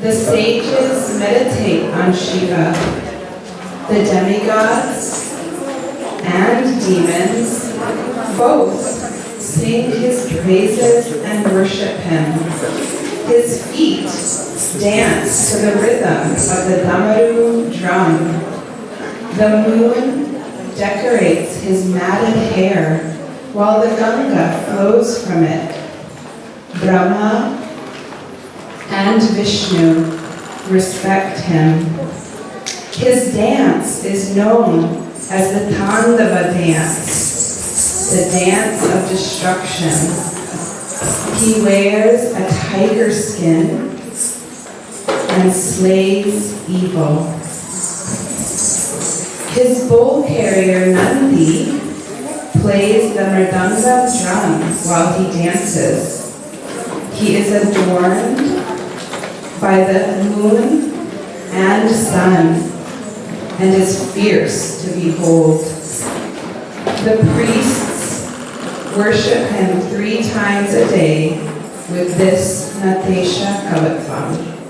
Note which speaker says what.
Speaker 1: The sages meditate on Shiva. The demigods and demons both sing his praises and worship him. His feet dance to the rhythm of the Damaru drum. The moon decorates his matted hair while the Ganga flows from it. Brahma and Vishnu respect him. His dance is known as the Tandava dance, the dance of destruction. He wears a tiger skin and slays evil. His bull carrier Nandi plays the mridanga drum while he dances. He is adorned by the moon and sun and is fierce to behold. The priests worship him three times a day with this Natesha Kauthuvam.